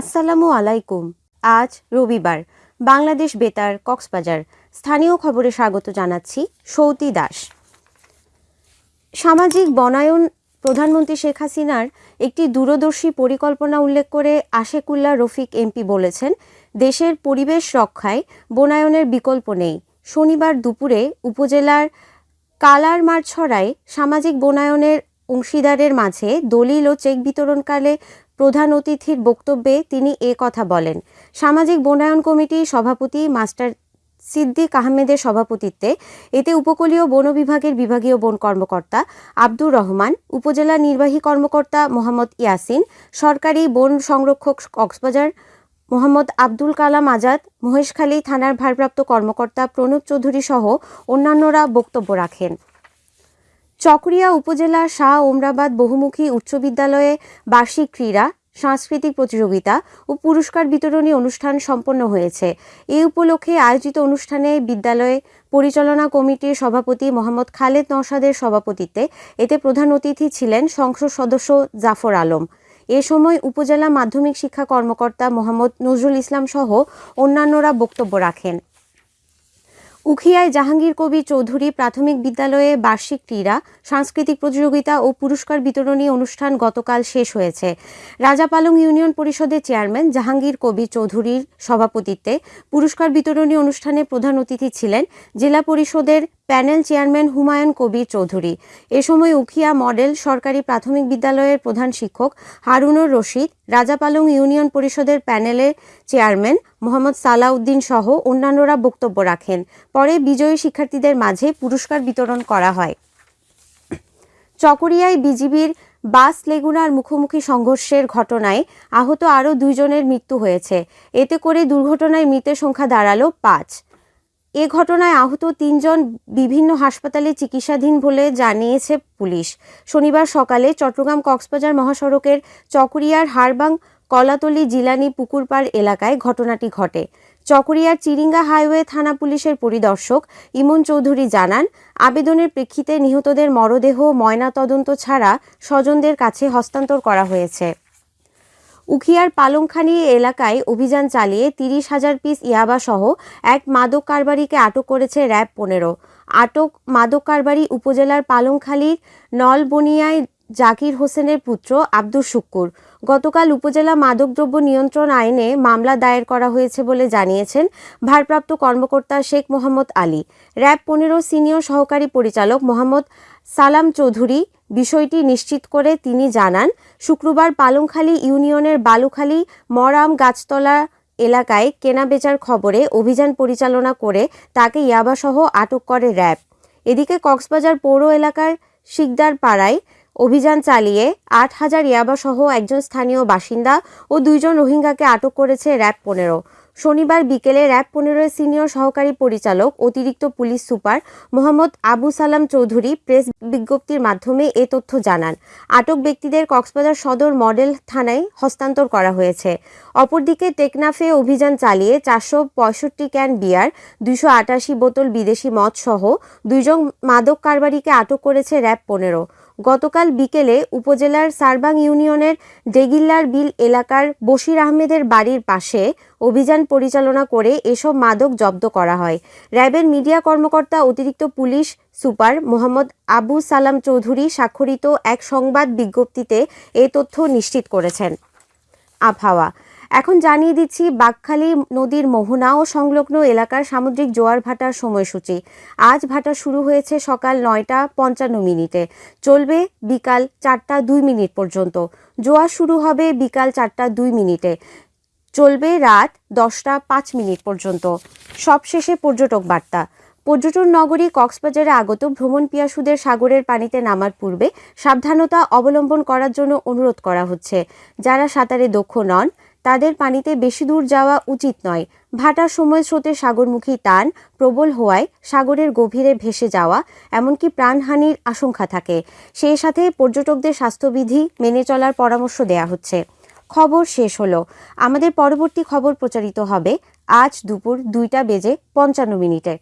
আসসালামু আলাইকুম। আজ রবিবার, বাংলাদেশ বেতার, কক্সবাজার। স্থানীয় খবরে স্বাগত জানাচ্ছি সৌতি দাস। সামাজিক বনায়ন প্রধানমন্ত্রী শেখ হাসিনার একটি দূরদর্শী পরিকল্পনা উল্লেখ করে আশেকুল্লাহ রফিক এমপি বলেছেন, দেশের পরিবেশ রক্ষায় বনায়নের বিকল্প নেই। শনিবার দুপুরে উপজেলার কালারমারছড়ায় সামাজিক বনায়নের অংশীদারের মাঝে দলিল ও চেক বিতরণকালে প্রধান অতিথির বক্তব্যে তিনি এ কথা বলেন। সামাজিক বনায়ন কমিটির সভাপতি মাস্টার সিদ্দিক আহমেদের সভাপতিত্বে এতে উপকূলীয় বন বিভাগের বিভাগীয় বন কর্মকর্তা আব্দুর রহমান, উপজেলা নির্বাহী কর্মকর্তা মোহাম্মদ ইয়াসিন, সরকারি বন সংরক্ষক কক্সবাজার মোহাম্মদ আব্দুল কালাম আজাদ, মহেশখালী থানার ভারপ্রাপ্ত কর্মকর্তা প্রণব চৌধুরী সহ অন্যান্যরা বক্তব্য রাখেন। চকরিয়া উপজেলার শাহ ওমরাবাদ বহুমুখী উচ্চ বিদ্যালয়ে বার্ষিক ক্রীড়া, সাংস্কৃতিক প্রতিযোগিতা ও পুরস্কার বিতরণী অনুষ্ঠান সম্পন্ন হয়েছে। এ উপলক্ষে আয়োজিত অনুষ্ঠানে বিদ্যালয়ে পরিচালনা কমিটির সভাপতি মোহাম্মদ খালেদ নওশাদের সভাপতিত্বে এতে প্রধান অতিথি ছিলেন সংসদ সদস্য জাফর আলম। এ সময় উপজেলা মাধ্যমিক শিক্ষা কর্মকর্তা মোহাম্মদ নজরুল ইসলাম সহ অন্যান্যরা বক্তব্য রাখেন। উখিয়ায় জাহাঙ্গীর কবি চৌধুরী প্রাথমিক বিদ্যালয়ে বার্ষিক ক্রীড়া, সাংস্কৃতিক প্রতিযোগিতা ও পুরস্কার বিতরণী অনুষ্ঠান গতকাল শেষ হয়েছে। রাজাপালং ইউনিয়ন পরিষদের চেয়ারম্যান জাহাঙ্গীর কবি চৌধুরীর সভাপতিত্বে পুরস্কার বিতরণী অনুষ্ঠানে প্রধান অতিথি ছিলেন জেলা পরিষদের প্যানেল চেয়ারম্যান হুমায়ুন কবির চৌধুরী। এ সময় উখিয়া মডেল সরকারি প্রাথমিক বিদ্যালয়ের প্রধান শিক্ষক হারুনুর রশিদ রাজাপালং ইউনিয়ন পরিষদের প্যানেলের চেয়ারম্যান মোহাম্মদ সালাউদ্দিন সহ অন্যান্যরা বক্তব্য রাখেন। পরে বিজয়ী শিক্ষার্থীদের মাঝে পুরস্কার বিতরণ করা হয়। চকরিয়ায় বিজিবির বাস লেগুনার মুখোমুখি সংঘর্ষের ঘটনায় আহত আরও দুইজনের মৃত্যু হয়েছে। এতে করে দুর্ঘটনায় মৃতের সংখ্যা দাঁড়াল পাঁচ। এ ঘটনায় আহত তিনজন বিভিন্ন হাসপাতালে চিকিৎসাধীন বলে জানিয়েছে পুলিশ। শনিবার সকালে চট্টগ্রাম কক্সবাজার মহাসড়কের চকরিয়ার হারবাং কলাতলি জিলানি পুকুরপাড় এলাকায় ঘটনাটি ঘটে। চকরিয়ার চিরিঙ্গা হাইওয়ে থানা পুলিশের পরিদর্শক ইমন চৌধুরী জানান, আবেদনের প্রেক্ষিতে নিহতদের মরদেহ ময়না তদন্ত ছাড়া স্বজনদের কাছে হস্তান্তর করা হয়েছে। উখিয়ার পালংখানি এলাকায় অভিযান চালিয়ে তিরিশ হাজার পিস ইয়াবা সহ এক মাদক কারবারিকে আটক করেছে র্যাব পনেরো। আটক মাদক কারবারি উপজেলার পালংখালীর নলবনিয়ায় জাকির হোসেনের পুত্র আব্দুর শুক্কুর। গতকাল উপজেলা মাদকদ্রব্য নিয়ন্ত্রণ আইনে মামলা দায়ের করা হয়েছে বলে জানিয়েছেন ভারপ্রাপ্ত কর্মকর্তা শেখ মোহাম্মদ আলী। র্যাব পনেরো সিনিয়র সহকারী পরিচালক মোহাম্মদ সালাম চৌধুরী বিষয়টি নিশ্চিত করে তিনি জানান, শুক্রবার পালংখালী ইউনিয়নের বালুখালী মরাম গাছতলা এলাকায় কেনাবেচার খবরে অভিযান পরিচালনা করে তাকে ইয়াবাসহ আটক করে র্যাব। এদিকে কক্সবাজার পৌর এলাকার শিকদার পাড়ায় অভিযান চালিয়ে আট হাজার ইয়াবাসহ একজন স্থানীয় বাসিন্দা ও দুইজন রোহিঙ্গাকে আটক করেছে র্যাব পনেরো। শনিবার বিকেলে র্যাব পনেরোর সিনিয়র সহকারী পরিচালক, অতিরিক্ত পুলিশ সুপার মোহাম্মদ আবু সালাম চৌধুরী প্রেস বিজ্ঞপ্তির মাধ্যমে এ তথ্য জানান। আটক ব্যক্তিদের কক্সবাজার সদর মডেল থানায় হস্তান্তর করা হয়েছে। অপরদিকে টেকনাফে অভিযান চালিয়ে চারশো পঁয়ষট্টি ক্যান বিয়ার, দুইশো আটাশি বোতল বিদেশি মদ সহ দুইজন মাদক কারবারিকে আটক করেছে র্যাব পনেরো। গতকাল বিকেলে উপজেলার সারবাং ইউনিয়নের ডেগিল্লার বিল এলাকার বশির আহমেদের বাড়ির পাশে অভিযান পরিচালনা করে এসব মাদক জব্দ করা হয়। র্যাবের মিডিয়া কর্মকর্তা, অতিরিক্ত পুলিশ সুপার মোহাম্মদ আবু সালাম চৌধুরী স্বাক্ষরিত এক সংবাদ বিজ্ঞপ্তিতে এ তথ্য নিশ্চিত করেছেন। আবহাওয়া এখন জানিয়ে দিচ্ছি বাঘখালী নদীর মোহনা ও সংলগ্ন এলাকার সামুদ্রিক জোয়ার ভাটার সময়সূচি। আজ ভাটা শুরু হয়েছে সকাল নয়টা পঞ্চান্ন মিনিটে। চলবে বিকাল চারটা দুই মিনিট পর্যন্ত। জোয়ার শুরু হবে বিকাল চারটা দুই মিনিটে। চলবে রাত দশটা পাঁচ মিনিট পর্যন্ত। সবশেষে পর্যটক বার্তা। পর্যটন নগরী কক্সবাজারে আগত ভ্রমণ পিয়াসুদের সাগরের পানিতে নামার পূর্বে সাবধানতা অবলম্বন করার জন্য অনুরোধ করা হচ্ছে। যারা সাঁতারে দক্ষ নন তাদের পানিতে বেশি দূর যাওয়া উচিত নয়। ভাটার সময় স্রোতে সাগরমুখী টান, প্রবল হওয়ায় সাগরের গভীরে ভেসে যাওয়া, এমনকি প্রাণহানির আশঙ্কা থাকে। সেই সাথে পর্যটকদের স্বাস্থ্যবিধি মেনে চলার পরামর্শ দেয়া হচ্ছে। খবর শেষ হলো। আমাদের পরবর্তী খবর প্রচারিত হবে আজ দুপুর দুইটা বেজে পঞ্চান্ন মিনিটে।